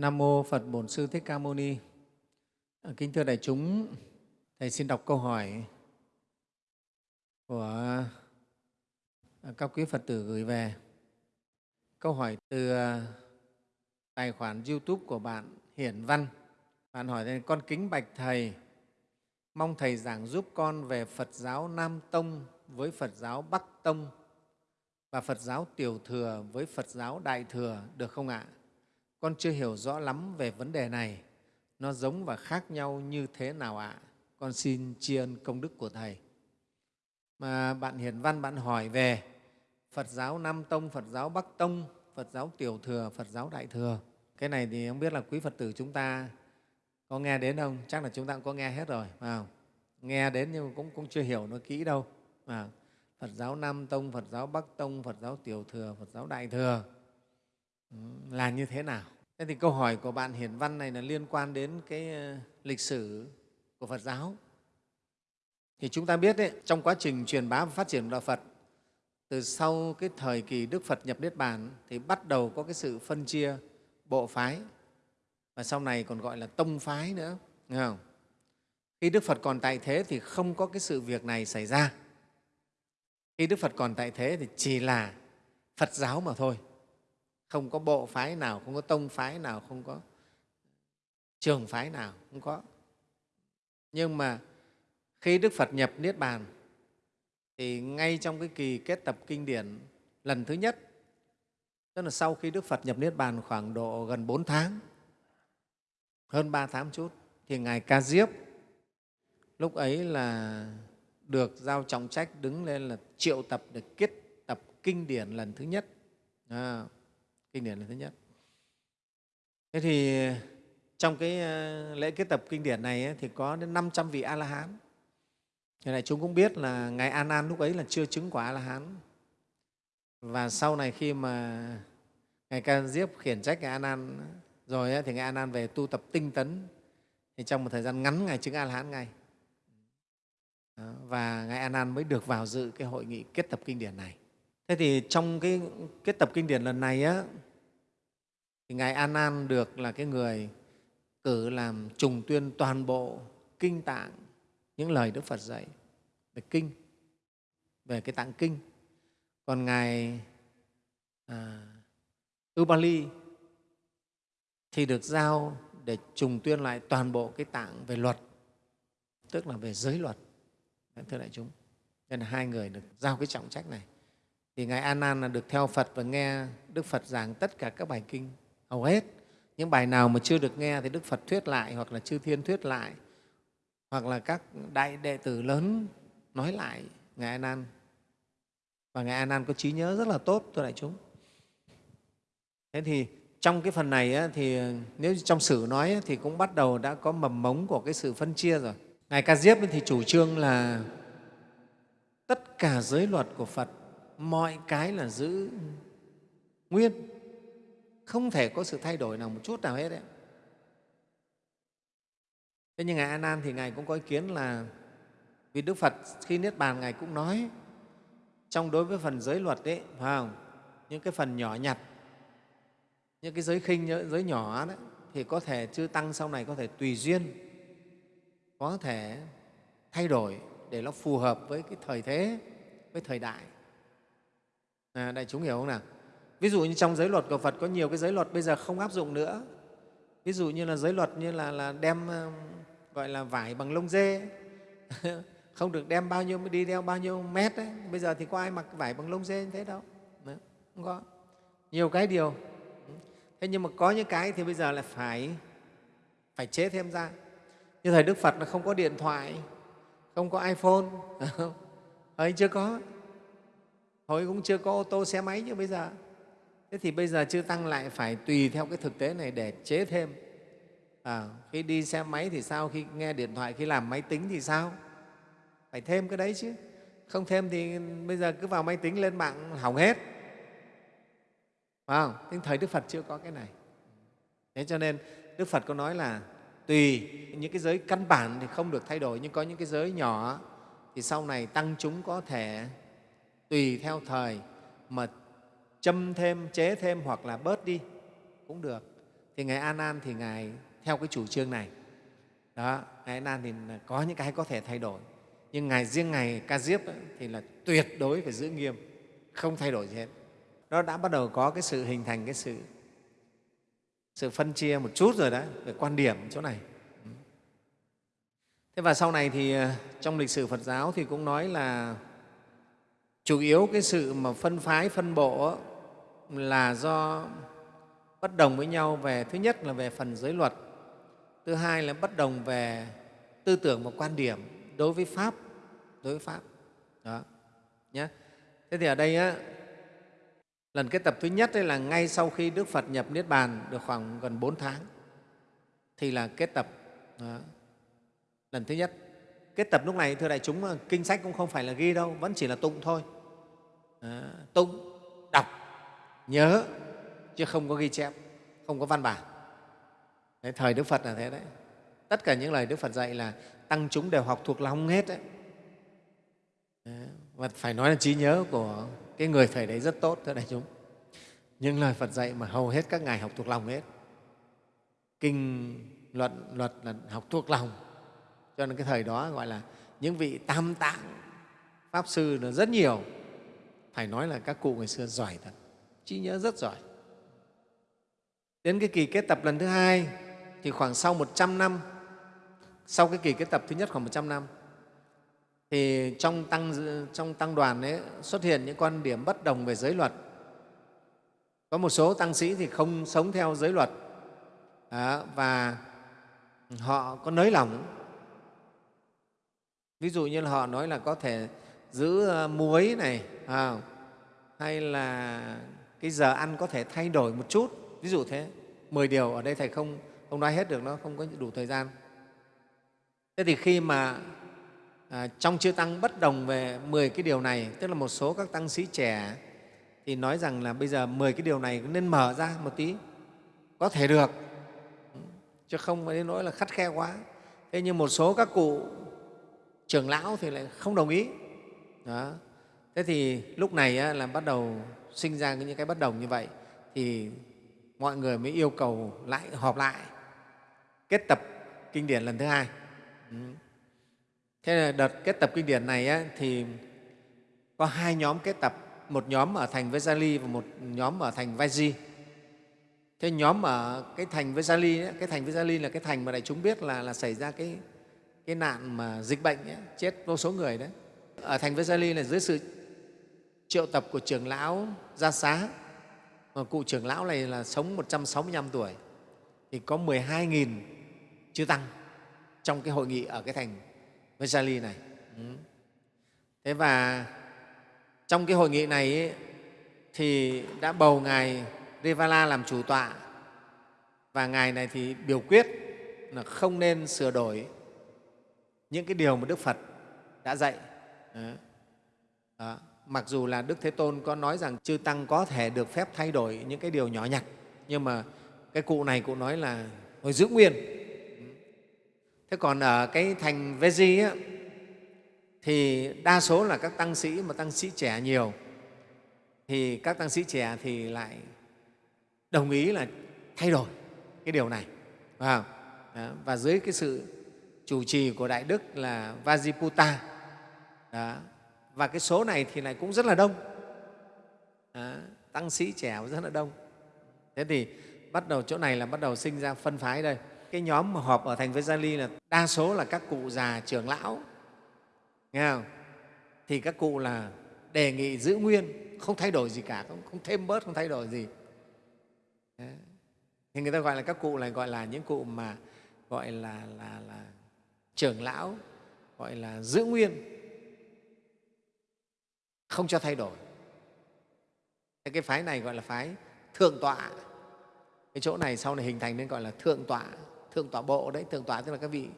Nam mô Phật Bổn Sư Thích Ca Mâu Ni. Ờ, kính thưa đại chúng, thầy xin đọc câu hỏi của ờ, các quý Phật tử gửi về. Câu hỏi từ ờ, tài khoản YouTube của bạn Hiển Văn. Bạn hỏi đây, con kính bạch thầy, mong thầy giảng giúp con về Phật giáo Nam Tông với Phật giáo Bắc Tông và Phật giáo Tiểu Thừa với Phật giáo Đại Thừa được không ạ? Con chưa hiểu rõ lắm về vấn đề này, nó giống và khác nhau như thế nào ạ? Con xin tri ân công đức của Thầy. Mà bạn Hiển Văn bạn hỏi về Phật giáo Nam Tông, Phật giáo Bắc Tông, Phật giáo Tiểu Thừa, Phật giáo Đại Thừa. Cái này thì không biết là quý Phật tử chúng ta có nghe đến không? Chắc là chúng ta cũng có nghe hết rồi, phải không? Nghe đến nhưng cũng, cũng chưa hiểu nó kỹ đâu. Phật giáo Nam Tông, Phật giáo Bắc Tông, Phật giáo Tiểu Thừa, Phật giáo Đại Thừa ừ, là như thế nào? Thế thì câu hỏi của bạn Hiển Văn này là liên quan đến cái ờ, lịch sử của Phật giáo. Thì chúng ta biết đấy, trong quá trình truyền bá và phát triển của Đạo Phật, từ sau cái thời kỳ Đức Phật nhập Niết Bàn thì bắt đầu có cái sự phân chia bộ phái và sau này còn gọi là tông phái nữa. Nghe không? Khi Đức Phật còn tại thế thì không có cái sự việc này xảy ra. Khi Đức Phật còn tại thế thì chỉ là Phật giáo mà thôi. Không có bộ phái nào, không có tông phái nào, không có trường phái nào, không có. Nhưng mà khi Đức Phật nhập Niết Bàn thì ngay trong cái kỳ kết tập kinh điển lần thứ nhất, tức là sau khi Đức Phật nhập Niết Bàn khoảng độ gần 4 tháng, hơn 3 tháng chút, thì Ngài Ca Diếp lúc ấy là được giao trọng trách đứng lên là triệu tập để kết tập kinh điển lần thứ nhất. À, kinh điển là thứ nhất. Thế thì trong cái ờ, lễ kết tập kinh điển này thì có đến 500 vị A-la-hán. Thế này chúng cũng biết là Ngài An An lúc ấy là chưa chứng quả A-la-hán. Và sau này khi mà Ngài Ca Diếp khiển trách Ngài An An rồi thì Ngài An An về tu tập tinh tấn thì trong một thời gian ngắn Ngài chứng A-la-hán ngay. Và Ngài An An mới được vào dự cái hội nghị kết tập kinh điển này. Thế thì trong cái kết tập kinh điển lần này á, thì Ngài A Nan được là cái người cử làm trùng tuyên toàn bộ kinh tạng những lời Đức Phật dạy về kinh, về cái tạng kinh. Còn Ngài à, Ubali thì được giao để trùng tuyên lại toàn bộ cái tạng về luật, tức là về giới luật. Thưa đại chúng, nên là hai người được giao cái trọng trách này thì ngài a nan là được theo phật và nghe đức phật giảng tất cả các bài kinh hầu hết. Những bài nào mà chưa được nghe thì đức phật thuyết lại hoặc là chư thiên thuyết lại. Hoặc là các đại đệ tử lớn nói lại ngài a nan và ngài a nan có trí nhớ rất là tốt, thưa đại chúng. Thế thì trong cái phần này thì nếu trong sử nói thì cũng bắt đầu đã có mầm mống của cái sự phân chia rồi. Ngài ca diếp thì chủ trương là tất cả giới luật của phật, mọi cái là giữ nguyên không thể có sự thay đổi nào một chút nào hết đấy thế nhưng ngài a nan thì ngài cũng có ý kiến là vì đức phật khi niết bàn ngài cũng nói trong đối với phần giới luật đấy phải không? Những cái phần nhỏ nhặt những cái giới khinh giới nhỏ đấy thì có thể chư tăng sau này có thể tùy duyên có thể thay đổi để nó phù hợp với cái thời thế với thời đại. À, đại chúng hiểu không nào? Ví dụ như trong giới luật của phật có nhiều cái giới luật bây giờ không áp dụng nữa. Ví dụ như là giới luật như là, là đem um, gọi là vải bằng lông dê. Không được đem bao nhiêu đi đeo bao nhiêu mét đấy bây giờ thì có ai mặc vải bằng lông dê như thế đâu? Không có. Nhiều cái điều. Thế nhưng mà có những cái thì bây giờ lại phải phải chế thêm ra. Như thời đức phật là không có điện thoại không có iphone. Ấy chưa có. Hồi cũng chưa có ô tô xe máy như bây giờ thế thì bây giờ chư tăng lại phải tùy theo cái thực tế này để chế thêm. À, khi đi xe máy thì sao? Khi nghe điện thoại khi làm máy tính thì sao? Phải thêm cái đấy chứ. Không thêm thì bây giờ cứ vào máy tính lên mạng hỏng hết. Phải không? nhưng thời Đức Phật chưa có cái này. Thế cho nên Đức Phật có nói là tùy những cái giới căn bản thì không được thay đổi, nhưng có những cái giới nhỏ thì sau này tăng chúng có thể tùy theo thời mà châm thêm, chế thêm hoặc là bớt đi cũng được. thì ngài an an thì ngài theo cái chủ trương này. Đó ngài an an thì có những cái có thể thay đổi. Nhưng ngài riêng ngài ca diếp ấy, thì là tuyệt đối phải giữ nghiêm không thay đổi gì hết. Nó đã bắt đầu có cái sự hình thành cái sự sự phân chia một chút rồi đó về quan điểm chỗ này. Thế và sau này thì ờ, trong lịch sử phật giáo thì cũng nói là chủ yếu cái sự mà phân phái phân bộ là do bất đồng với nhau về thứ nhất là về phần giới luật thứ hai là bất đồng về tư tưởng và quan điểm đối với pháp đối với pháp đó nhé thế thì ở đây á, lần kết tập thứ nhất là ngay sau khi đức phật nhập niết bàn được khoảng gần bốn tháng thì là kết tập đó. lần thứ nhất kết tập lúc này thưa đại chúng kinh sách cũng không phải là ghi đâu vẫn chỉ là tụng thôi đó. tụng đọc nhớ chứ không có ghi chép không có văn bản. Đấy, thời đức phật là thế đấy. Tất cả những lời đức phật dạy là tăng chúng đều học thuộc lòng hết đấy. Và phải nói là trí nhớ của cái người thầy đấy rất tốt thưa đại chúng. Những lời phật dạy mà hầu hết các ngài học thuộc lòng hết. Kinh luận luật là học thuộc lòng. Cho nên cái thời đó gọi là những vị tam tạng pháp sư là rất nhiều. Phải nói là các cụ ngày xưa giỏi thật trí nhớ rất giỏi đến cái kỳ kết tập lần thứ hai thì khoảng sau 100 năm sau cái kỳ kết tập thứ nhất khoảng 100 năm thì trong tăng, trong tăng đoàn ấy xuất hiện những quan điểm bất đồng về giới luật. Có một số tăng sĩ thì không sống theo giới luật à, và họ có nới lỏng. Ví dụ như là họ nói là có thể giữ ờ, muối này à, hay là cái giờ ăn có thể thay đổi một chút, ví dụ thế. Mười điều ở đây Thầy không, không nói hết được, nó không có đủ thời gian. Thế thì khi mà à, trong chư tăng bất đồng về 10 cái điều này, tức là một số các tăng sĩ trẻ thì nói rằng là bây giờ 10 cái điều này nên mở ra một tí, có thể được, chứ không phải đến nỗi là khắt khe quá. Thế nhưng một số các cụ trưởng lão thì lại không đồng ý. Đó. Thế thì lúc này á, là bắt đầu sinh ra những cái bất đồng như vậy thì mọi người mới yêu cầu lại họp lại kết tập kinh điển lần thứ hai. Ừ. Thế là đợt kết tập kinh điển này á, thì có hai nhóm kết tập, một nhóm ở thành Vesali và một nhóm ở thành Vaji. Thế nhóm ở cái thành Vesali, cái thành Vesali là cái thành mà đại chúng biết là, là xảy ra cái, cái nạn mà dịch bệnh ấy, chết vô số người đấy. Ở thành Vesali là dưới sự triệu tập của trưởng lão Gia Xá, mà cụ trưởng lão này là sống 165 tuổi, thì có 12.000 chư tăng trong cái hội nghị ở cái thành Vesali này. Ừ. Thế và trong cái hội nghị này ấy, thì đã bầu Ngài Rivala làm chủ tọa và Ngài này thì biểu quyết là không nên sửa đổi những cái điều mà Đức Phật đã dạy. Ừ. Đó. Đó. Mặc dù là Đức Thế Tôn có nói rằng chư Tăng có thể được phép thay đổi những cái điều nhỏ nhặt, nhưng mà cái cụ này cụ nói là hồi giữ nguyên. Thế còn ở cái thành Veji á, thì đa số là các tăng sĩ mà tăng sĩ trẻ nhiều. Thì các tăng sĩ trẻ thì lại đồng ý là thay đổi cái điều này và, và dưới cái sự chủ trì của Đại Đức là Vajiputta đó và cái số này thì lại cũng rất là đông. À, tăng sĩ trẻ rất là đông. Thế thì bắt đầu chỗ này là bắt đầu sinh ra phân phái đây. Cái nhóm mà họp ở thành với gia ly là đa số là các cụ già trưởng lão. Nghe không? thì các cụ là đề nghị giữ nguyên không thay đổi gì cả không, không thêm bớt không thay đổi gì. Đấy. thì người ta gọi là các cụ này gọi là những cụ mà gọi là, là, là trưởng lão gọi là giữ nguyên không cho thay đổi. Thế cái phái này gọi là phái thượng tọa. Cái chỗ này sau này hình thành nên gọi là thượng tọa thượng tọa bộ đấy thượng tọa tức là các vị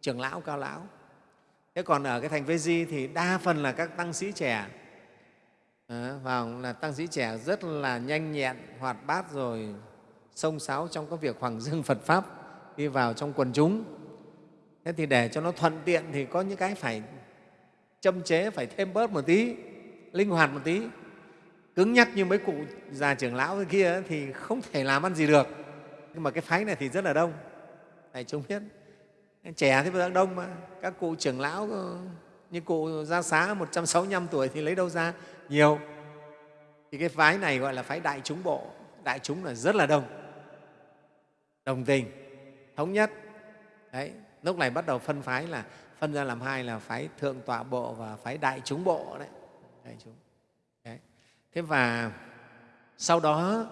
trưởng lão cao lão. Thế còn ở cái thành Vê Di thì đa phần là các tăng sĩ trẻ. À, vào là tăng sĩ trẻ rất là nhanh nhẹn hoạt bát rồi sông sáo trong các việc hoàng dương Phật pháp đi vào trong quần chúng. Thế thì để cho nó thuận tiện thì có những cái phải châm chế phải thêm bớt một tí linh hoạt một tí. Cứng nhắc như mấy cụ già trưởng lão kia thì không thể làm ăn gì được. Nhưng mà cái phái này thì rất là đông. Đại chúng biết. Trẻ thì vẫn đông mà. Các cụ trưởng lão, như cụ gia xá 165 tuổi thì lấy đâu ra nhiều. Thì cái phái này gọi là phái đại chúng bộ. Đại chúng là rất là đông. Đồng tình. Thống nhất. Đấy. Lúc này bắt đầu phân phái là, phân ra làm hai là phái thượng tọa bộ và phái đại chúng bộ đấy đại chúng đấy. thế và sau đó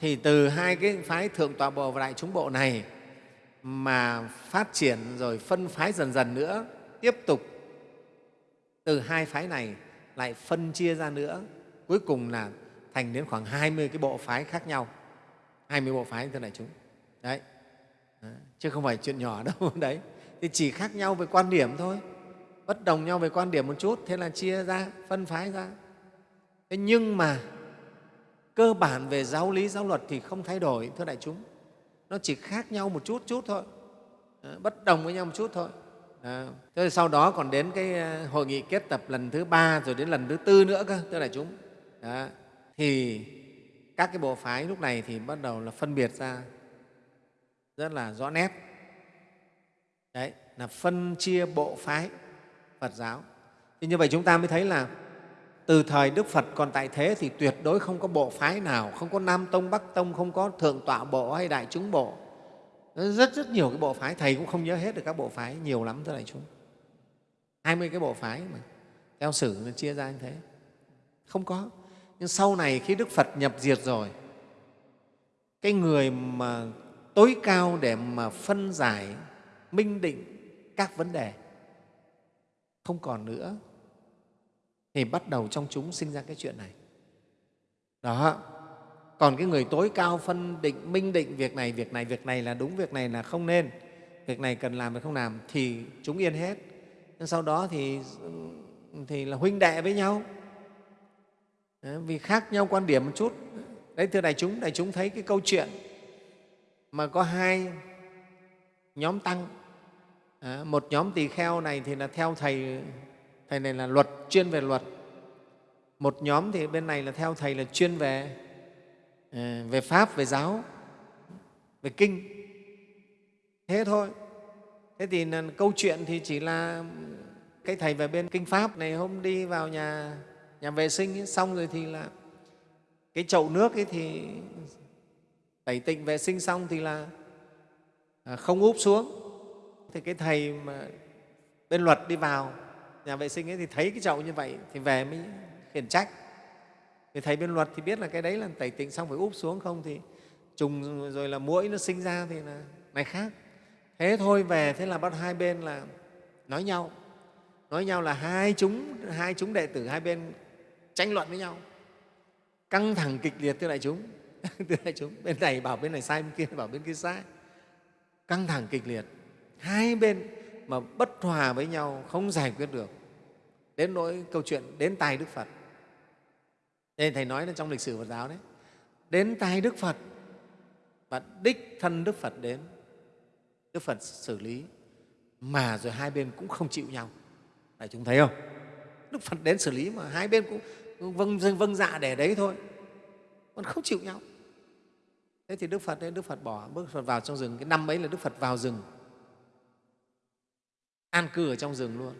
thì từ hai cái phái thượng tọa bộ và đại chúng bộ này mà phát triển rồi phân phái dần dần nữa, tiếp tục từ hai phái này lại phân chia ra nữa, cuối cùng là thành đến khoảng 20 cái bộ phái khác nhau. 20 bộ phái, thưa đại chúng. Đấy. Chứ không phải chuyện nhỏ đâu. Đấy. Thì chỉ khác nhau về quan điểm thôi bất đồng nhau về quan điểm một chút thế là chia ra phân phái ra thế nhưng mà cơ bản về giáo lý giáo luật thì không thay đổi thưa đại chúng nó chỉ khác nhau một chút chút thôi bất đồng với nhau một chút thôi À, thế sau đó còn đến cái ờ, hội nghị kết tập lần thứ ba rồi đến lần thứ tư nữa cơ, thưa đại chúng. Đó. Thì các cái bộ phái lúc này thì bắt đầu là phân biệt ra rất là rõ nét. Đấy, là phân chia bộ phái Phật giáo. Thì như vậy chúng ta mới thấy là từ thời Đức Phật còn tại thế thì tuyệt đối không có bộ phái nào, không có Nam Tông, Bắc Tông, không có Thượng Tọa Bộ hay Đại Chúng Bộ. Rất rất nhiều cái bộ phái thầy cũng không nhớ hết được các bộ phái nhiều lắm thưa đại chúng. Hai mươi cái bộ phái mà theo sử nó chia ra như thế. Không có. Nhưng sau này khi đức phật nhập diệt rồi cái người mà tối cao để mà phân giải minh định các vấn đề không còn nữa. Thì bắt đầu trong chúng sinh ra cái chuyện này. Đó. Còn cái người tối cao phân định minh định việc này việc này việc này là đúng việc này là không nên. Việc này cần làm hay không làm thì chúng yên hết. Nhưng sau đó thì thì là huynh đệ với nhau. Đấy, vì khác nhau quan điểm một chút. Đấy thưa đại chúng đại chúng thấy cái câu chuyện mà có hai nhóm tăng à, một nhóm tỳ kheo này thì là theo thầy thầy này là luật chuyên về luật. Một nhóm thì bên này là theo thầy là chuyên về ờ, về pháp về giáo về kinh. Thế thôi. Thế thì câu chuyện thì chỉ là cái thầy về bên kinh pháp này hôm đi vào nhà nhà vệ sinh ấy, xong rồi thì là cái chậu nước ấy thì tẩy tịnh vệ sinh xong thì là ờ, không úp xuống thì cái thầy mà bên luật đi vào, nhà vệ sinh ấy thì thấy cái chậu như vậy thì về mới khiển trách. Thì thầy bên luật thì biết là cái đấy là tẩy tịnh xong phải úp xuống, không thì trùng rồi là mũi nó sinh ra thì là này khác. Thế thôi, về, thế là bắt hai bên là nói nhau. Nói nhau là hai chúng hai chúng đệ tử hai bên tranh luận với nhau. Căng thẳng kịch liệt thưa đại chúng. Thưa đại chúng, bên này bảo bên này sai, bên kia bảo bên kia sai. Căng thẳng kịch liệt hai bên mà bất hòa với nhau không giải quyết được đến nỗi câu chuyện đến tài đức phật nên Thầy nói là trong lịch sử Phật giáo đấy. Đến tay Đức Phật và đích thân Đức Phật đến, Đức Phật xử lý mà rồi hai bên cũng không chịu nhau. Đại chúng thấy không? Đức Phật đến xử lý mà hai bên cũng vâng, vâng dạ để đấy thôi, còn không chịu nhau. Thế thì Đức Phật đấy, Đức Phật bỏ Đức Phật vào trong rừng. Cái năm ấy là Đức Phật vào rừng, an cư ở trong rừng luôn.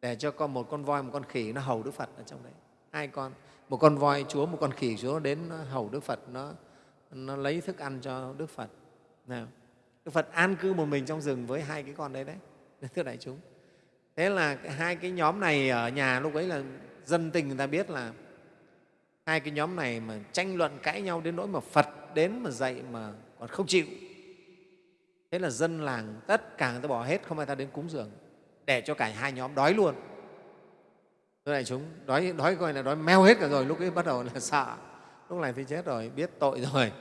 Để cho con một con voi, một con khỉ, nó hầu Đức Phật ở trong đấy. Hai con, một con voi chúa, một con khỉ chúa đến hầu đức phật, nó nó lấy thức ăn cho đức phật. Nào, đức phật an cư một mình trong rừng với hai cái con đấy đấy, thưa đại chúng. Thế là hai cái nhóm này ở nhà lúc ấy là dân tình người ta biết là hai cái nhóm này mà tranh luận cãi nhau đến nỗi mà phật đến mà dạy mà còn không chịu thế là dân làng tất cả người ta bỏ hết không ai ta đến cúng dường để cho cả hai nhóm đói luôn Thưa đại chúng, đói, đói coi là đói meo hết cả rồi, lúc ấy bắt đầu là sợ. Lúc này thì chết rồi, biết tội rồi.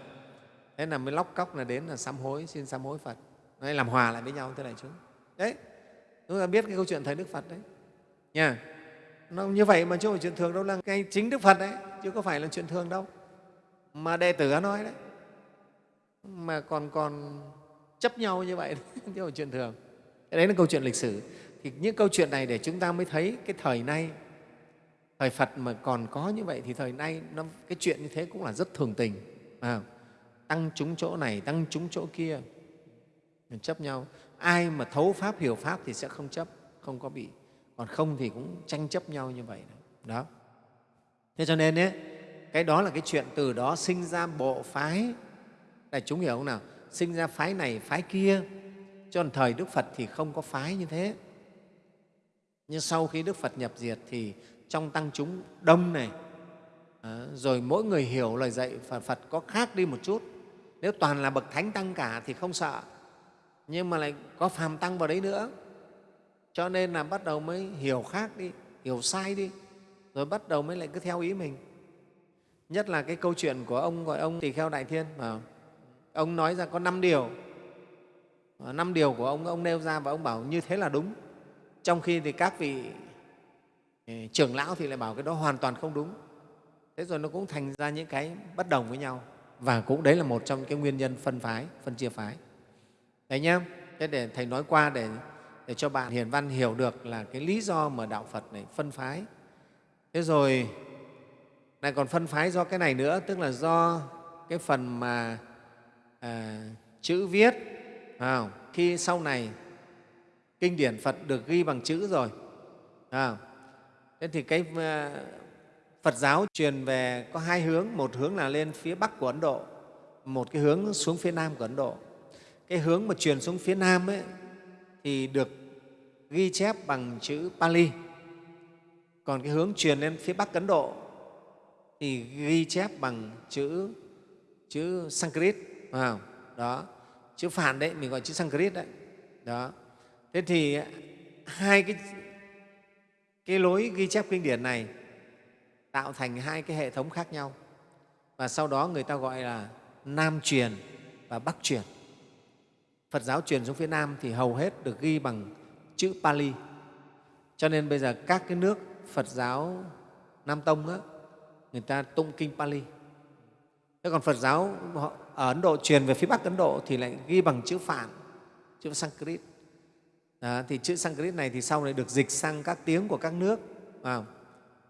Thế là mới lóc cóc là đến là sám hối, xin sám hối Phật. Nói làm hòa lại với nhau, thưa đại chúng. Đấy, chúng ta biết cái câu chuyện Thầy Đức Phật đấy. Nha. Nó như vậy mà chứ không phải chuyện thường đâu, là cái chính Đức Phật đấy, chứ có phải là chuyện thường đâu. Mà đệ tử nói đấy. Mà còn còn chấp nhau như vậy, chứ không chuyện thường. Đấy là câu chuyện lịch sử. Thì những câu chuyện này để chúng ta mới thấy cái thời nay thời Phật mà còn có như vậy thì thời nay nó, cái chuyện như thế cũng là rất thường tình. À, tăng chúng chỗ này tăng chúng chỗ kia. Chấp nhau. Ai mà thấu pháp hiểu pháp thì sẽ không chấp không có bị. Còn không thì cũng tranh chấp nhau như vậy. Đó. Thế cho nên ấy, cái đó là cái chuyện từ đó sinh ra bộ phái. Đại chúng hiểu không nào? Sinh ra phái này, phái kia. Cho nên thời đức phật thì không có phái như thế. Nhưng sau khi đức phật nhập diệt thì trong tăng chúng đông này ờ, rồi mỗi người hiểu lời dạy phật phật có khác đi một chút. Nếu toàn là bậc thánh tăng cả thì không sợ. Nhưng mà lại có phàm tăng vào đấy nữa. Cho nên là bắt đầu mới hiểu khác đi, hiểu sai đi. Rồi bắt đầu mới lại cứ theo ý mình. Nhất là cái câu chuyện của ông gọi ông tỳ kheo đại thiên mà ông nói ra có năm điều. Ờ, năm điều của ông ông nêu ra và ông bảo như thế là đúng. Trong khi thì các vị ờ, trưởng lão thì lại bảo cái đó hoàn toàn không đúng. Thế rồi nó cũng thành ra những cái bất đồng với nhau. Và cũng đấy là một trong cái nguyên nhân phân phái, phân chia phái. Đấy nhé thế để thầy nói qua để để cho bạn hiền văn hiểu được là cái lý do mà đạo phật này phân phái. Thế rồi, lại còn phân phái do cái này nữa, tức là do cái phần mà à, chữ viết à, khi sau này kinh điển phật được ghi bằng chữ rồi à, thế thì cái à, phật giáo truyền về có hai hướng. Một hướng là lên phía bắc của ấn độ một cái hướng xuống phía nam của ấn độ. Cái hướng mà truyền xuống phía nam ấy, thì được ghi chép bằng chữ pali. Còn cái hướng truyền lên phía bắc ấn độ thì ghi chép bằng chữ chữ sanskrit không? đó. Chữ phản đấy mình gọi chữ sanskrit đấy. Đó. Thế thì hai cái cái lối ghi chép kinh điển này tạo thành hai cái hệ thống khác nhau. Và sau đó người ta gọi là nam truyền và bắc truyền. Phật giáo truyền xuống phía nam thì hầu hết được ghi bằng chữ pali. Cho nên bây giờ các cái nước phật giáo nam tông á, người ta tụng kinh pali thế còn phật giáo ở ấn độ truyền về phía bắc ấn độ thì lại ghi bằng chữ phạn chữ sanskrit. À, thì chữ sanskrit này thì sau này được dịch sang các tiếng của các nước.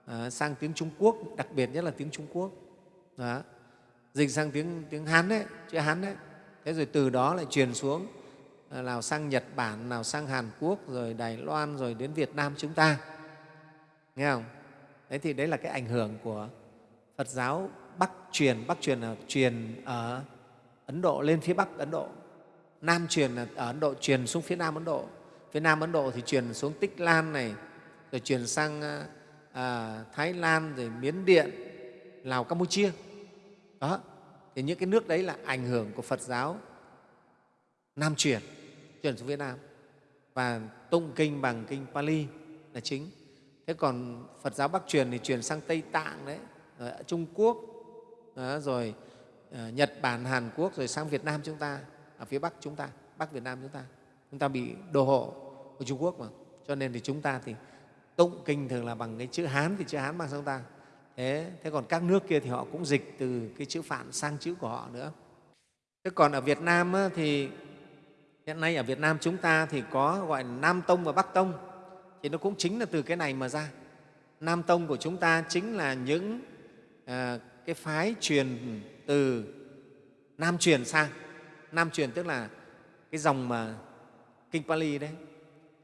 À, sang tiếng trung quốc đặc biệt nhất là tiếng trung quốc. Đó. dịch sang tiếng tiếng hán đấy chữ hán đấy. Thế rồi từ đó lại truyền xuống ờ, nào sang nhật bản nào sang hàn quốc rồi đài loan rồi đến việt nam chúng ta. Nghe không? Đấy thì đấy là cái ảnh hưởng của phật giáo bắc truyền bắc truyền là truyền ở ấn độ lên phía bắc ấn độ. Nam truyền là ở ấn độ truyền xuống phía nam ấn độ. Phía nam ấn độ thì truyền xuống tích lan này rồi truyền sang à, thái lan rồi miến điện lào campuchia. Đó thì những cái nước đấy là ảnh hưởng của phật giáo nam truyền truyền xuống việt nam. Và tụng kinh bằng kinh pali là chính. Thế còn phật giáo bắc truyền thì truyền sang tây tạng đấy ở trung quốc đó, rồi uh, nhật bản hàn quốc rồi sang việt nam chúng ta ở phía bắc chúng ta bắc việt nam chúng ta. Chúng ta bị đồ hộ của trung quốc mà. Cho nên thì chúng ta thì tụng kinh thường là bằng cái chữ hán thì chữ hán bằng sang ta. Thế thế còn các nước kia thì họ cũng dịch từ cái chữ phạn sang chữ của họ nữa. Thế còn ở việt nam thì hiện nay ở việt nam chúng ta thì có gọi là nam tông và bắc tông. Thì nó cũng chính là từ cái này mà ra. Nam tông của chúng ta chính là những à, cái phái truyền từ nam truyền sang. Nam truyền tức là cái dòng mà kinh pali đấy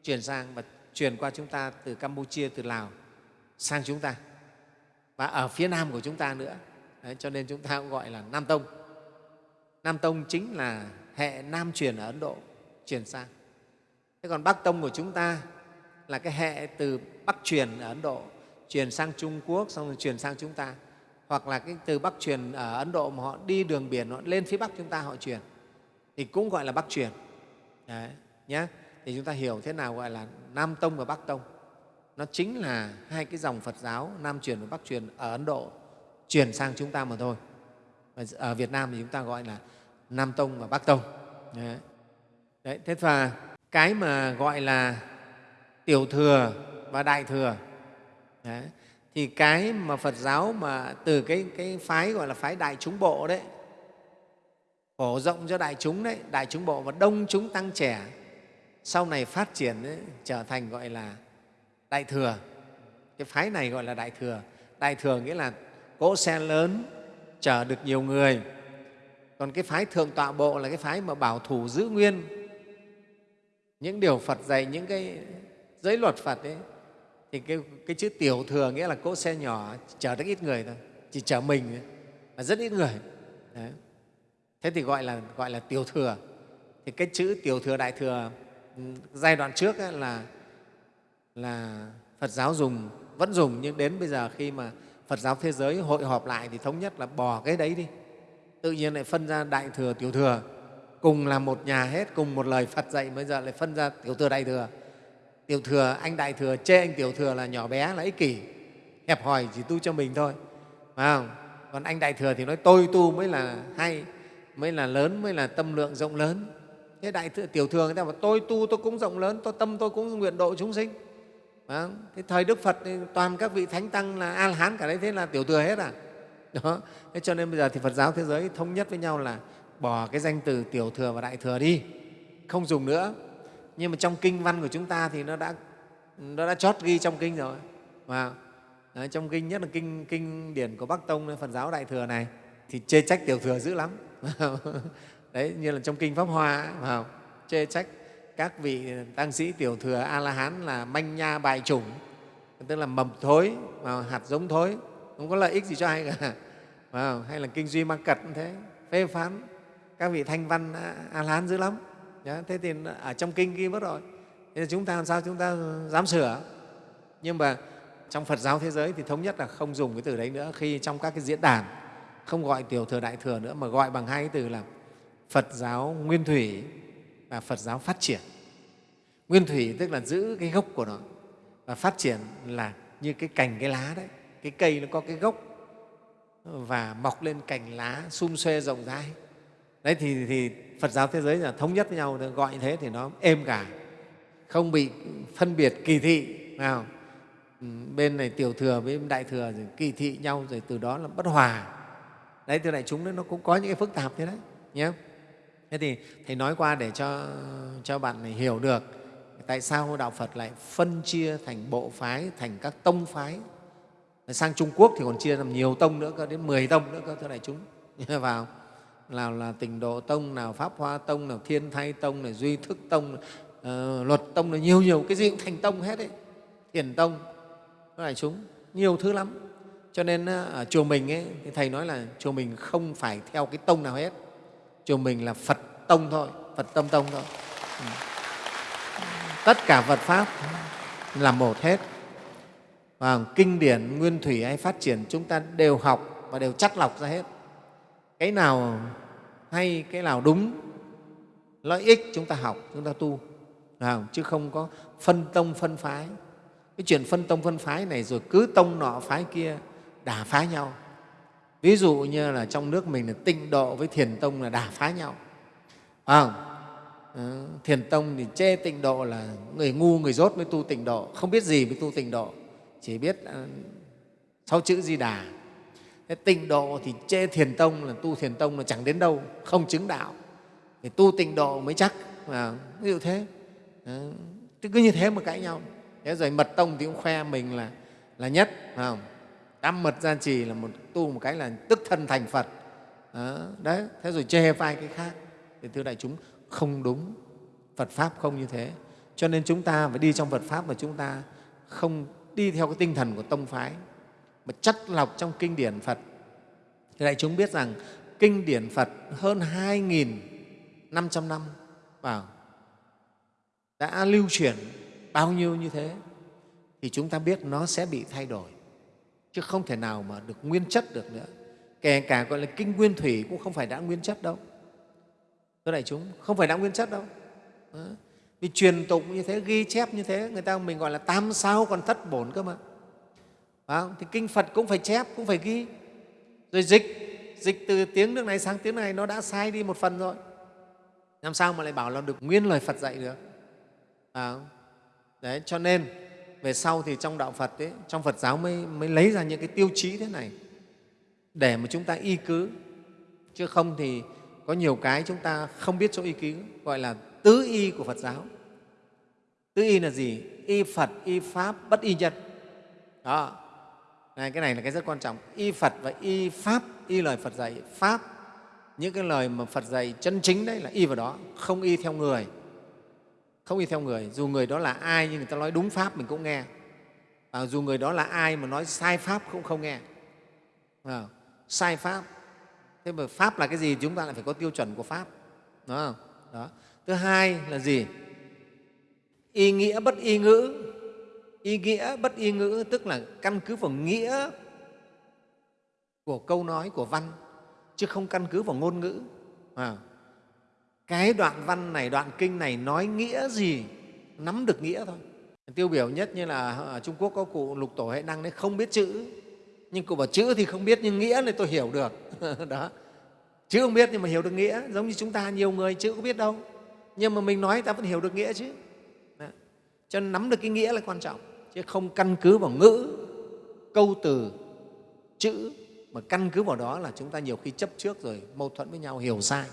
truyền sang và truyền qua chúng ta từ campuchia từ lào sang chúng ta. Và ở phía nam của chúng ta nữa. Đấy, cho nên chúng ta cũng gọi là nam tông. Nam tông chính là hệ nam truyền ở ấn độ truyền sang. Thế còn bắc tông của chúng ta là cái hệ từ bắc truyền ở ấn độ truyền sang trung quốc xong rồi truyền sang chúng ta hoặc là cái từ bắc truyền ở ấn độ mà họ đi đường biển họ lên phía bắc chúng ta họ truyền thì cũng gọi là bắc truyền. Đấy, nhé thì chúng ta hiểu thế nào gọi là nam tông và bắc tông. Nó chính là hai cái dòng phật giáo nam truyền và bắc truyền ở ấn độ truyền sang chúng ta mà thôi. Và ở việt nam thì chúng ta gọi là nam tông và bắc tông. Đấy. Đấy, thế và cái mà gọi là tiểu thừa và đại thừa. Đấy, thì cái mà Phật giáo mà từ cái, cái phái gọi là phái đại chúng bộ đấy phổ rộng cho đại chúng đấy đại chúng bộ và đông chúng tăng trẻ sau này phát triển ấy, trở thành gọi là đại thừa. Cái phái này gọi là đại thừa. Đại thừa nghĩa là cỗ xe lớn chở được nhiều người. Còn cái phái thượng tọa bộ là cái phái mà bảo thủ giữ nguyên. Những điều phật dạy những cái giới luật phật ấy thì cái, cái chữ tiểu thừa nghĩa là cỗ xe nhỏ chở rất ít người thôi chỉ chở mình thôi, và rất ít người. Đấy. thế thì gọi là gọi là tiểu thừa. Thì cái chữ tiểu thừa đại thừa ừ, giai đoạn trước ấy là là phật giáo dùng vẫn dùng nhưng đến bây giờ khi mà phật giáo thế giới hội họp lại thì thống nhất là bỏ cái đấy đi. Tự nhiên lại phân ra đại thừa tiểu thừa. Cùng là một nhà hết cùng một lời phật dạy bây giờ lại phân ra tiểu thừa đại thừa tiểu thừa anh đại thừa chê anh tiểu thừa là nhỏ bé là ích kỷ. Hẹp hòi chỉ tu cho mình thôi phải không? Còn anh đại thừa thì nói tôi tu mới là hay mới là lớn mới là tâm lượng rộng lớn. Thế đại thừa, tiểu thừa người ta bảo tôi tu tôi cũng rộng lớn tôi tâm tôi cũng nguyện độ chúng sinh. Phải không? thế thời đức phật thì toàn các vị thánh tăng là a hán cả đấy thế là tiểu thừa hết à? Đó. Thế cho nên bây giờ thì phật giáo thế giới thống nhất với nhau là bỏ cái danh từ tiểu thừa và đại thừa đi. Không dùng nữa nhưng mà trong kinh văn của chúng ta thì nó đã nó đã chót ghi trong kinh rồi. Và Đấy, trong kinh nhất là kinh kinh điển của Bắc Tông Phật giáo Đại thừa này thì chê trách tiểu thừa dữ lắm. Đấy như là trong kinh Pháp Hoa vào chê trách các vị tăng sĩ tiểu thừa a la hán là manh nha bại chủng tức là mầm thối vào hạt giống thối. Không có lợi ích gì cho ai cả. Vào hay là kinh duy ma cật cũng thế phê phán các vị thanh văn a la hán dữ lắm thế thì ở trong kinh ghi mất rồi thế chúng ta làm sao chúng ta dám sửa nhưng mà trong Phật giáo thế giới thì thống nhất là không dùng cái từ đấy nữa khi trong các cái diễn đàn, không gọi tiểu thừa, đại thừa nữa, mà gọi bằng hai cái từ là Phật giáo nguyên thủy và Phật giáo phát triển. Nguyên thủy tức là giữ cái gốc của nó và phát triển là như cái cành, cái lá đấy. Cái cây nó có cái gốc và mọc lên cành lá sum xuê rộng rãi. Đấy thì, thì Phật giáo thế giới là thống nhất với nhau gọi như thế thì nó êm cả, không bị phân biệt kỳ thị. Nào? Ừ, bên này tiểu thừa với đại thừa rồi kỳ thị nhau rồi từ đó là bất hòa. Đấy từ đại chúng nó cũng có những cái phức tạp thế đấy nhé. Thế thì thầy nói qua để cho cho bạn này hiểu được tại sao đạo phật lại phân chia thành bộ phái thành các tông phái. Sang trung quốc thì còn chia làm nhiều tông nữa cơ đến 10 tông nữa cơ thưa đại chúng. Vào nào là tình độ tông nào pháp hoa tông nào thiên thai tông này duy thức tông uh, luật tông là nhiều nhiều cái gì cũng thành tông hết đấy thiền tông đại chúng nhiều thứ lắm. Cho nên ờ, ở chùa mình ấy, thì thầy nói là chùa mình không phải theo cái tông nào hết. Chùa mình là phật tông thôi phật tâm tông thôi. Ừ. tất cả phật pháp là một hết. Và kinh điển nguyên thủy hay phát triển chúng ta đều học và đều chắt lọc ra hết. Cái nào hay cái nào đúng lợi ích chúng ta học chúng ta tu. Chứ không có phân tông phân phái. Cái chuyện phân tông phân phái này rồi cứ tông nọ phái kia đả phá nhau. Ví dụ như là trong nước mình là tịnh độ với thiền tông là đả phá nhau. À, thiền tông thì chê tịnh độ là người ngu người dốt mới tu tịnh độ. Không biết gì mới tu tịnh độ. Chỉ biết uh, sáu chữ di đà thế tịnh độ thì chê thiền tông là tu thiền tông là chẳng đến đâu không chứng đạo. Thì tu tịnh độ mới chắc à, ví dụ thế. À, cứ như thế mà cãi nhau. Thế rồi mật tông thì cũng khoe mình là là nhất phải không? Tam mật gia trì là một tu một cái là tức thân thành phật. Đó, đấy thế rồi chê vai cái khác. Thì thưa đại chúng không đúng. Phật pháp không như thế. Cho nên chúng ta phải đi trong phật pháp mà chúng ta không đi theo cái tinh thần của tông phái mà chất lọc trong kinh điển phật. Thì đại chúng biết rằng kinh điển phật hơn 2.500 năm vào đã lưu truyền bao nhiêu như thế thì chúng ta biết nó sẽ bị thay đổi. Chứ không thể nào mà được nguyên chất được nữa. Kể cả gọi là kinh nguyên thủy cũng không phải đã nguyên chất đâu. Thưa đại chúng, không phải đã nguyên chất đâu. Đó. vì truyền tụng như thế, ghi chép như thế, người ta mình gọi là tam sao còn thất bổn cơ mà phải không? thì kinh phật cũng phải chép cũng phải ghi rồi dịch dịch từ tiếng nước này sang tiếng này nó đã sai đi một phần rồi làm sao mà lại bảo là được nguyên lời phật dạy được phải không? Đấy, cho nên về sau thì trong đạo Phật, ấy, trong Phật giáo mới, mới lấy ra những cái tiêu chí thế này để mà chúng ta y cứ, chứ không thì có nhiều cái chúng ta không biết chỗ y cứ, gọi là tứ y của Phật giáo. Tứ y là gì? Y Phật, y Pháp, bất y nhân. Đó, này, cái này là cái rất quan trọng. Y Phật và y Pháp, y lời Phật dạy, Pháp những cái lời mà phật dạy chân chính đấy là y vào đó không y theo người. Không y theo người dù người đó là ai nhưng người ta nói đúng pháp mình cũng nghe. Và dù người đó là ai mà nói sai pháp cũng không nghe. À, sai pháp. Thế mà pháp là cái gì? Chúng ta lại phải có tiêu chuẩn của pháp. Đúng không? Đó. Thứ hai là gì? Y nghĩa bất y ngữ y nghĩa bất y ngữ tức là căn cứ vào nghĩa của câu nói của văn chứ không căn cứ vào ngôn ngữ. À, cái đoạn văn này đoạn kinh này nói nghĩa gì nắm được nghĩa thôi. Tiêu biểu nhất như là ở trung quốc có cụ lục tổ hệ năng đấy không biết chữ. Nhưng cụ bảo chữ thì không biết nhưng nghĩa này tôi hiểu được. Đó. Chữ không biết nhưng mà hiểu được nghĩa giống như chúng ta nhiều người chữ có biết đâu. Nhưng mà mình nói ta vẫn hiểu được nghĩa chứ. Đó. cho nên nắm được cái nghĩa là quan trọng chứ không căn cứ vào ngữ, câu từ, chữ, mà căn cứ vào đó là chúng ta nhiều khi chấp trước rồi mâu thuẫn với nhau, hiểu sai.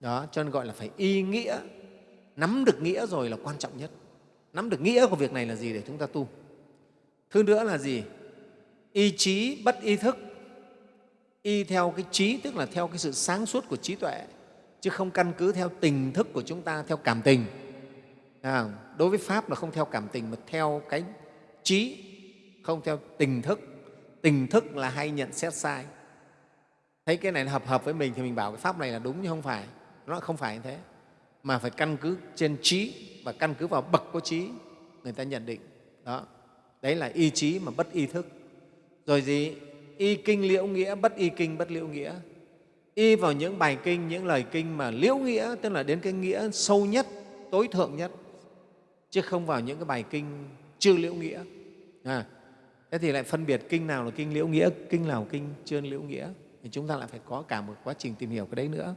Đó, cho nên gọi là phải y nghĩa. Nắm được nghĩa rồi là quan trọng nhất. Nắm được nghĩa của việc này là gì để chúng ta tu? Thứ nữa là gì? Y trí bất y thức. Y theo cái trí, tức là theo cái sự sáng suốt của trí tuệ, chứ không căn cứ theo tình thức của chúng ta, theo cảm tình. À, đối với pháp là không theo cảm tình mà theo cái trí, không theo tình thức. Tình thức là hay nhận xét sai. Thấy cái này hợp hợp với mình thì mình bảo cái pháp này là đúng nhưng không phải. Nó không phải như thế. Mà phải căn cứ trên trí và căn cứ vào bậc của trí, người ta nhận định. Đó. Đấy là y trí mà bất y thức. Rồi gì? Y kinh liễu nghĩa, bất y kinh, bất liễu nghĩa. Y vào những bài kinh, những lời kinh mà liễu nghĩa, tức là đến cái nghĩa sâu nhất, tối thượng nhất chứ không vào những cái bài kinh chưa liễu nghĩa. À, thế thì lại phân biệt kinh nào là kinh liễu nghĩa kinh nào là kinh chưa liễu nghĩa. Thì chúng ta lại phải có cả một quá trình tìm hiểu cái đấy nữa.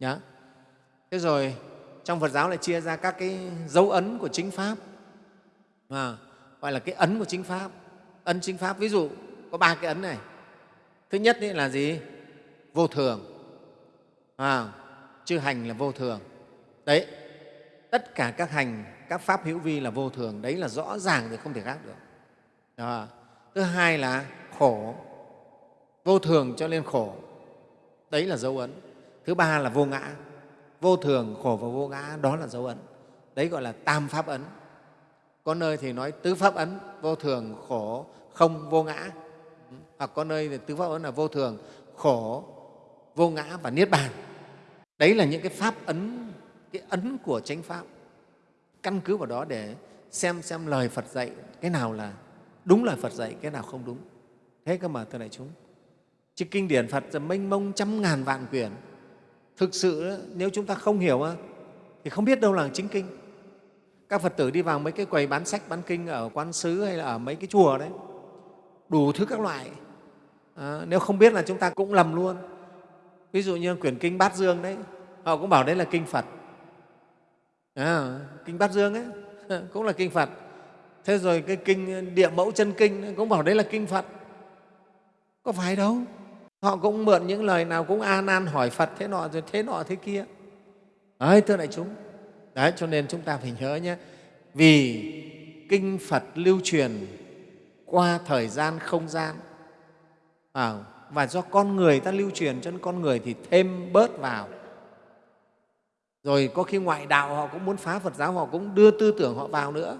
Nhá. Thế rồi trong phật giáo lại chia ra các cái dấu ấn của chính pháp. À, gọi là cái ấn của chính pháp. Ấn chính pháp ví dụ có ba cái ấn này. Thứ nhất ấy là gì? Vô thường. À, chư hành là vô thường. Đấy tất cả các hành các pháp hữu vi là vô thường, đấy là rõ ràng thì không thể khác được. Đó. thứ hai là khổ, vô thường cho nên khổ, đấy là dấu ấn. Thứ ba là vô ngã, vô thường, khổ và vô ngã, đó là dấu ấn. Đấy gọi là tam pháp ấn. Có nơi thì nói tứ pháp ấn, vô thường, khổ, không, vô ngã. Hoặc có nơi thì tứ pháp ấn là vô thường, khổ, vô ngã và niết bàn. Đấy là những cái pháp ấn, cái ấn của chánh pháp căn cứ vào đó để xem xem lời phật dạy cái nào là đúng lời phật dạy cái nào không đúng. Thế cơ mà thưa đại chúng chứ kinh điển phật là mênh mông trăm ngàn vạn quyển. Thực sự nếu chúng ta không hiểu thì không biết đâu là chính kinh. Các phật tử đi vào mấy cái quầy bán sách bán kinh ở quán sứ hay là ở mấy cái chùa đấy đủ thứ các loại. À, nếu không biết là chúng ta cũng lầm luôn. Ví dụ như quyển kinh bát dương đấy họ cũng bảo đấy là kinh phật à, kinh bát dương ấy cũng là kinh phật. Thế rồi cái kinh ờ, địa mẫu chân kinh cũng bảo đấy là kinh phật. Có phải đâu. Họ cũng mượn những lời nào cũng an nan hỏi phật thế nọ rồi thế nọ thế kia. Đấy thưa đại chúng. Đấy cho nên chúng ta phải nhớ nhé. Vì kinh phật lưu truyền qua thời gian không gian à, và do con người ta lưu truyền cho nên con người thì thêm bớt vào rồi có khi ngoại đạo họ cũng muốn phá phật giáo, họ cũng đưa tư tưởng họ vào nữa.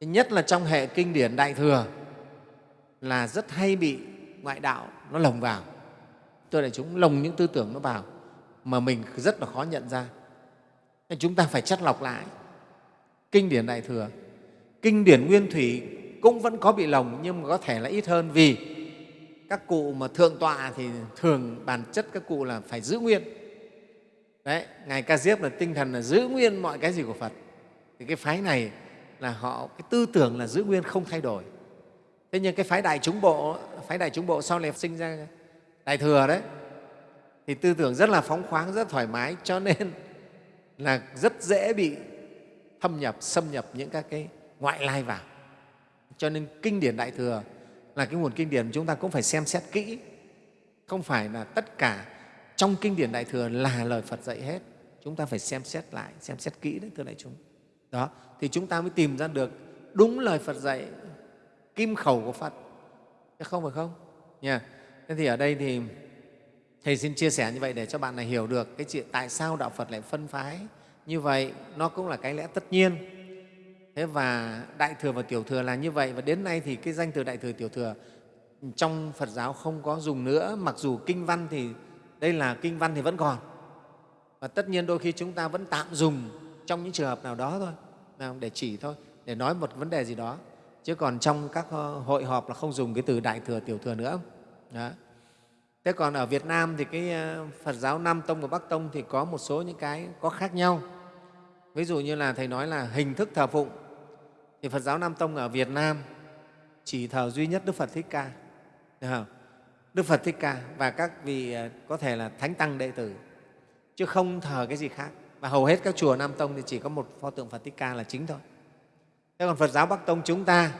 Nhất là trong hệ kinh điển đại thừa là rất hay bị ngoại đạo nó lồng vào. Tôi đại chúng lồng những tư tưởng nó vào mà mình rất là khó nhận ra. Nên chúng ta phải chất lọc lại. Kinh điển đại thừa, kinh điển nguyên thủy cũng vẫn có bị lồng nhưng mà có thể là ít hơn vì các cụ mà thượng tọa thì thường bản chất các cụ là phải giữ nguyên đấy, ngài ca diếp là tinh thần là giữ nguyên mọi cái gì của phật. Thì cái phái này là họ, cái tư tưởng là giữ nguyên không thay đổi. Thế nhưng cái phái đại chúng bộ, phái đại chúng bộ sau này sinh ra đại thừa đấy, thì tư tưởng rất là phóng khoáng, rất thoải mái, cho nên là rất dễ bị thâm nhập, xâm nhập những các cái ngoại lai vào. Cho nên kinh điển đại thừa là cái nguồn kinh điển chúng ta cũng phải xem xét kỹ. Không phải là tất cả trong kinh điển đại thừa là lời phật dạy hết. Chúng ta phải xem xét lại, xem xét kỹ đấy, thưa đại chúng. Đó, thì chúng ta mới tìm ra được đúng lời phật dạy kim khẩu của phật. Chứ không phải không? Nha. Thế thì ở đây thì thầy xin chia sẻ như vậy để cho bạn này hiểu được cái chuyện tại sao đạo phật lại phân phái như vậy. Nó cũng là cái lẽ tất nhiên. Thế và đại thừa và tiểu thừa là như vậy. Và đến nay thì cái danh từ đại thừa, tiểu thừa trong phật giáo không có dùng nữa. Mặc dù kinh văn thì đây là kinh văn thì vẫn còn. Và tất nhiên đôi khi chúng ta vẫn tạm dùng trong những trường hợp nào đó thôi để chỉ thôi, để nói một vấn đề gì đó. Chứ còn trong các ờ, hội họp là không dùng cái từ đại thừa, tiểu thừa nữa. Đó. thế còn ở việt nam thì cái ờ, phật giáo nam tông và bắc tông thì có một số những cái có khác nhau. Ví dụ như là thầy nói là hình thức thờ phụng. Thì phật giáo nam tông ở việt nam chỉ thờ duy nhất đức phật thích ca. Được không? Đức phật thích ca và các vị à, có thể là thánh tăng đệ tử. Chứ không thờ cái gì khác. Và hầu hết các chùa nam tông thì chỉ có một pho tượng phật thích ca là chính thôi. Thế còn phật giáo bắc tông chúng ta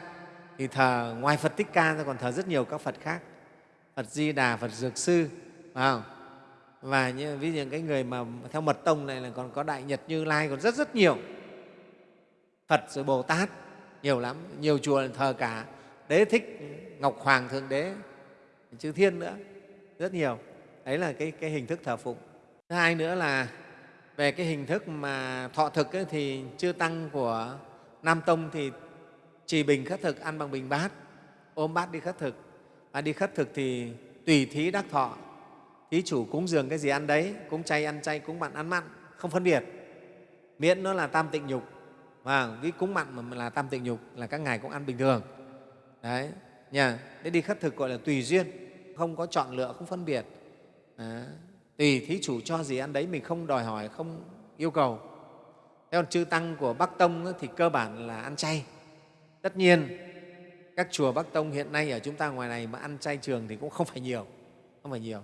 thì thờ ngoài phật thích ca ra còn thờ rất nhiều các phật khác. Phật di đà phật dược sư phải không? và như, ví dụ những cái người mà theo mật tông này là còn có đại nhật như lai còn rất rất nhiều. Phật rồi bồ tát nhiều lắm. Nhiều chùa thờ cả đế thích ngọc hoàng thượng đế chư thiên nữa rất nhiều. Đấy là cái, cái hình thức thờ phụng. Thứ hai nữa là về cái hình thức mà thọ thực ấy, thì chư tăng của nam tông thì trì bình khất thực ăn bằng bình bát ôm bát đi khất thực. Và đi khất thực thì tùy thí đắc thọ. Thí chủ cúng dường cái gì ăn đấy cúng chay ăn chay cúng mặn ăn mặn không phân biệt. Miễn nó là tam tịnh nhục. Và cái cúng mặn mà là tam tịnh nhục là các ngài cũng ăn bình thường. Đấy nha để đi khất thực gọi là tùy duyên không có chọn lựa không phân biệt. À, tùy thí chủ cho gì ăn đấy mình không đòi hỏi không yêu cầu. Thế còn chư tăng của bắc tông thì cơ bản là ăn chay. Tất nhiên các chùa bắc tông hiện nay ở chúng ta ngoài này mà ăn chay trường thì cũng không phải nhiều không phải nhiều.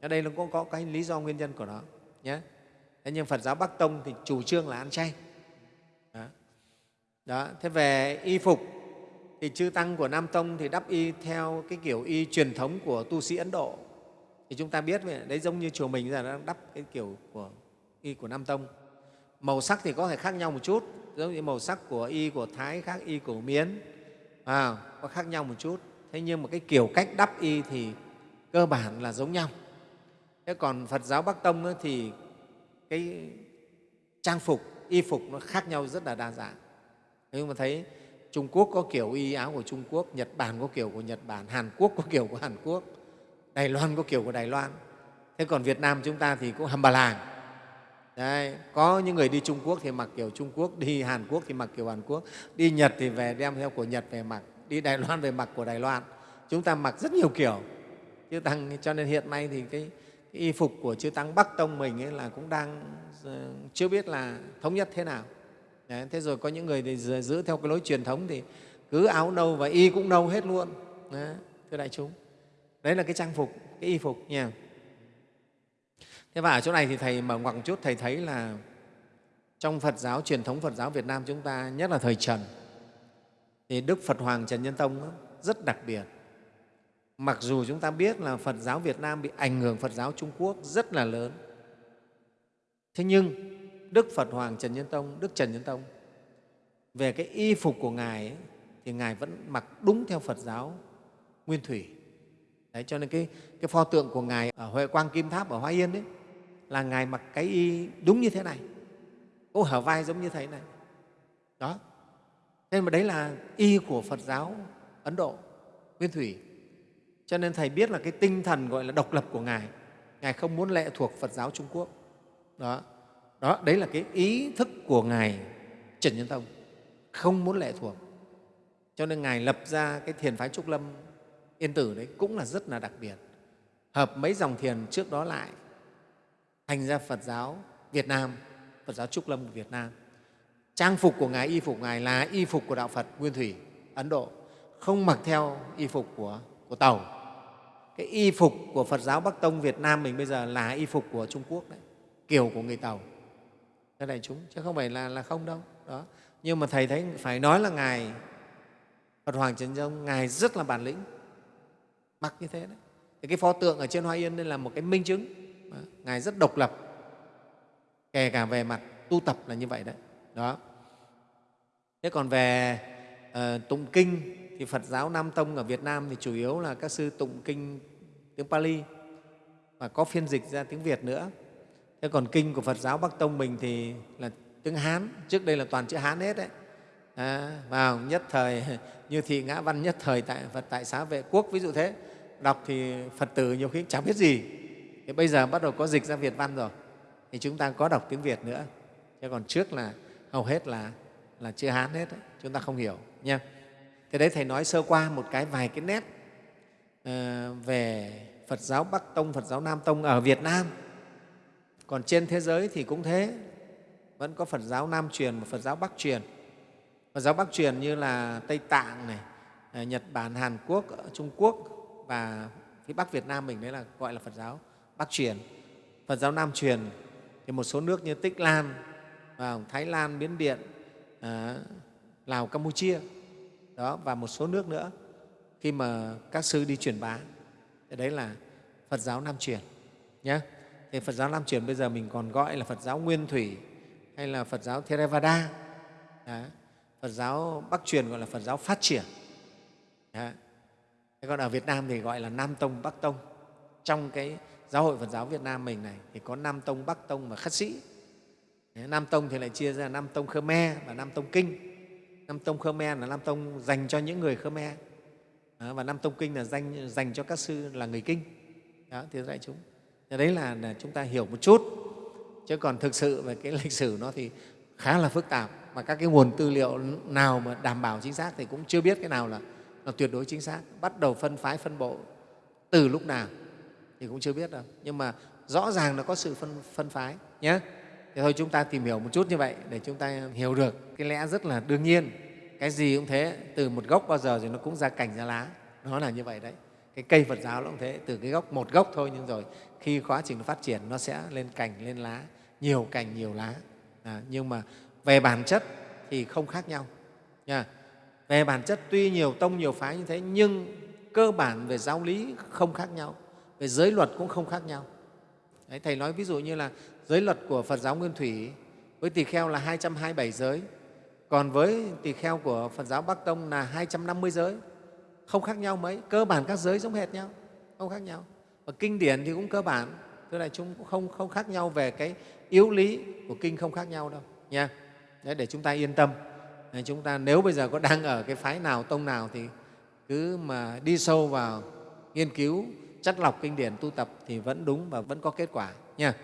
Ở đây nó cũng có cái lý do nguyên nhân của nó nhé thế nhưng phật giáo bắc tông thì chủ trương là ăn chay. Đó. đó. thế về y phục thì chư tăng của nam tông thì đắp y theo cái kiểu y truyền thống của tu sĩ ấn độ. Thì chúng ta biết đấy giống như chùa mình giờ đang đắp cái kiểu của y của nam tông. Màu sắc thì có thể khác nhau một chút giống như màu sắc của y của thái khác y của miến. À, có khác nhau một chút. Thế nhưng mà cái kiểu cách đắp y thì cơ bản là giống nhau. Thế còn phật giáo bắc tông thì cái trang phục y phục nó khác nhau rất là đa dạng. Nhưng mà thấy trung quốc có kiểu y áo của trung quốc nhật bản có kiểu của nhật bản hàn quốc có kiểu của hàn quốc đài loan có kiểu của đài loan thế còn việt nam chúng ta thì cũng hầm bà làng Đấy, có những người đi Trung Quốc thì mặc kiểu Trung Quốc, đi Hàn Quốc thì mặc kiểu Hàn Quốc, đi Nhật thì về đem theo của Nhật về mặc, đi Đài Loan về mặc của Đài Loan. Chúng ta mặc rất nhiều kiểu. Chứ Tăng, cho nên hiện nay thì cái, cái y phục của Chư Tăng Bắc Tông mình ấy là cũng đang ờ, chưa biết là thống nhất thế nào. Đấy, thế rồi có những người thì giữ theo cái lối truyền thống thì cứ áo nâu và y cũng nâu hết luôn. Đấy, thưa đại chúng. Đấy là cái trang phục, cái y phục nha. Thế và ở chỗ này thì Thầy mở ngoặc một chút, Thầy thấy là trong Phật giáo, truyền thống Phật giáo Việt Nam chúng ta, nhất là thời Trần, thì Đức Phật Hoàng Trần Nhân Tông rất đặc biệt. Mặc dù chúng ta biết là Phật giáo Việt Nam bị ảnh hưởng Phật giáo Trung Quốc rất là lớn, thế nhưng Đức Phật Hoàng Trần Nhân Tông, Đức Trần Nhân Tông, về cái y phục của Ngài ấy, thì Ngài vẫn mặc đúng theo Phật giáo Nguyên Thủy. Đấy, cho nên cái, cái pho tượng của Ngài ở Huệ Quang Kim Tháp ở Hoa Yên đấy, là Ngài mặc cái y đúng như thế này, ô hở vai giống như thế này. Đó. Nên mà đấy là y của Phật giáo Ấn Độ, Nguyên Thủy. Cho nên Thầy biết là cái tinh thần gọi là độc lập của Ngài, Ngài không muốn lệ thuộc Phật giáo Trung Quốc. Đó. Đó, đấy là cái ý thức của Ngài Trần Nhân Tông, không muốn lệ thuộc. Cho nên Ngài lập ra cái thiền phái Trúc Lâm Yên Tử đấy cũng là rất là đặc biệt. Hợp mấy dòng thiền trước đó lại thành ra Phật giáo Việt Nam, Phật giáo Trúc Lâm của Việt Nam. Trang phục của Ngài, y phục Ngài là y phục của Đạo Phật Nguyên Thủy, Ấn Độ, không mặc theo y phục của, của Tàu. Cái y phục của Phật giáo Bắc Tông Việt Nam mình bây giờ là y phục của Trung Quốc đấy, kiểu của người Tàu. Thế đại chúng, chứ không phải là, là không đâu. Đó. Nhưng mà Thầy thấy phải nói là Ngài Phật Hoàng Trần Dông, Ngài rất là bản lĩnh, mặc như thế đấy. Thì cái pho tượng ở trên Hoa Yên đây là một cái minh chứng ngài rất độc lập kể cả về mặt tu tập là như vậy đấy đó thế còn về uh, tụng kinh thì phật giáo nam tông ở việt nam thì chủ yếu là các sư tụng kinh tiếng pali và có phiên dịch ra tiếng Việt nữa. Thế còn kinh của Phật giáo Bắc Tông mình thì là tiếng Hán, trước đây là toàn chữ Hán hết đấy. À, vào nhất thời như thị ngã văn nhất thời tại Phật tại xá vệ quốc ví dụ thế. Đọc thì Phật tử nhiều khi chẳng biết gì. Thì bây giờ bắt đầu có dịch ra Việt văn rồi thì chúng ta có đọc tiếng Việt nữa. Chứ còn trước là hầu hết là là chữ Hán hết đấy. chúng ta không hiểu nha. Thế đấy thầy nói sơ qua một cái vài cái nét uh, về Phật giáo Bắc Tông, Phật giáo Nam Tông ở Việt Nam còn trên thế giới thì cũng thế vẫn có Phật giáo Nam truyền và Phật giáo Bắc truyền Phật giáo Bắc truyền như là Tây Tạng này, à, Nhật Bản, Hàn Quốc, ờ, Trung Quốc và phía Bắc Việt Nam mình đấy là gọi là Phật giáo Bắc truyền. Phật giáo Nam truyền thì một số nước như Tích Lan, và Thái Lan, Miến Điện, à, Lào, Campuchia đó và một số nước nữa khi mà các sư đi truyền bá thì đấy là Phật giáo Nam truyền nhé. Thì Phật giáo Nam truyền bây giờ mình còn gọi là Phật giáo Nguyên Thủy hay là Phật giáo Theravada. Đó. Phật giáo Bắc truyền gọi là Phật giáo phát triển. Đó. Thế còn ở Việt Nam thì gọi là Nam Tông, Bắc Tông. Trong cái giáo hội Phật giáo Việt Nam mình này thì có Nam Tông, Bắc Tông và Khất Sĩ. Nam Tông thì lại chia ra Nam Tông Khmer và Nam Tông Kinh. Nam Tông Khmer là Nam Tông dành cho những người Khmer và Nam Tông Kinh là dành, dành cho các sư là người Kinh. Đó, thì dạy chúng. Thế đấy là, là chúng ta hiểu một chút. Chứ còn thực sự về cái lịch sử nó thì khá là phức tạp mà các cái nguồn tư liệu nào mà đảm bảo chính xác thì cũng chưa biết cái nào là, là tuyệt đối chính xác. Bắt đầu phân phái, phân bộ từ lúc nào thì cũng chưa biết đâu. Nhưng mà rõ ràng là có sự phân, phân phái nhé. Thì thôi chúng ta tìm hiểu một chút như vậy để chúng ta hiểu được cái lẽ rất là đương nhiên. Cái gì cũng thế, từ một gốc bao giờ thì nó cũng ra cành ra lá. Nó là như vậy đấy. Cái cây Phật giáo nó cũng thế, từ cái gốc một gốc thôi nhưng rồi khi quá trình phát triển nó sẽ lên cành, lên lá, nhiều cành, nhiều lá. À, nhưng mà về bản chất thì không khác nhau. Nha. Về bản chất tuy nhiều tông, nhiều phái như thế nhưng cơ bản về giáo lý không khác nhau, về giới luật cũng không khác nhau. Đấy, Thầy nói ví dụ như là giới luật của Phật giáo Nguyên Thủy với tỳ kheo là 227 giới, còn với tỳ kheo của Phật giáo Bắc Tông là 250 giới, không khác nhau mấy, cơ bản các giới giống hệt nhau, không khác nhau. Và kinh điển thì cũng cơ bản, tức là chúng cũng không, không khác nhau về cái yếu lý của kinh không khác nhau đâu nha. Đấy, để chúng ta yên tâm. Để chúng ta nếu bây giờ có đang ở cái phái nào, tông nào thì cứ mà đi sâu vào nghiên cứu, chất lọc kinh điển tu tập thì vẫn đúng và vẫn có kết quả nha.